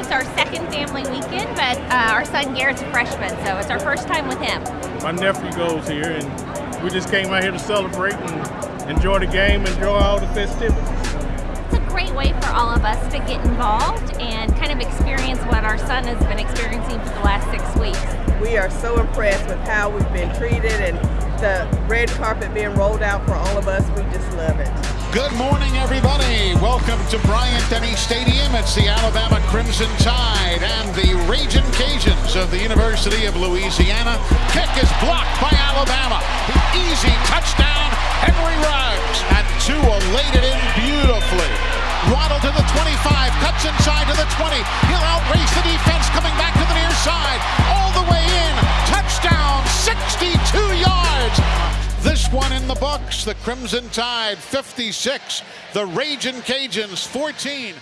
is our second family weekend, but uh, our son Garrett's a freshman, so it's our first time with him. My nephew goes here, and we just came out here to celebrate and enjoy the game, enjoy all the festivities. It's a great way for all of us to get involved and kind of experience what our son has been experiencing for the last six weeks. We are so impressed with how we've been treated and the red carpet being rolled out for all of us. We just love it. Good morning, everybody. To Bryant Denny Stadium. It's the Alabama Crimson Tide and the Raging Cajuns of the University of Louisiana. Kick is blocked by Alabama. The Easy touchdown, Henry Ruggs. And Tua laid it in beautifully. Waddle to the 25, cuts inside to the 20. He'll outrace the defense One in the books. The Crimson Tide 56. The Raging Cajuns 14.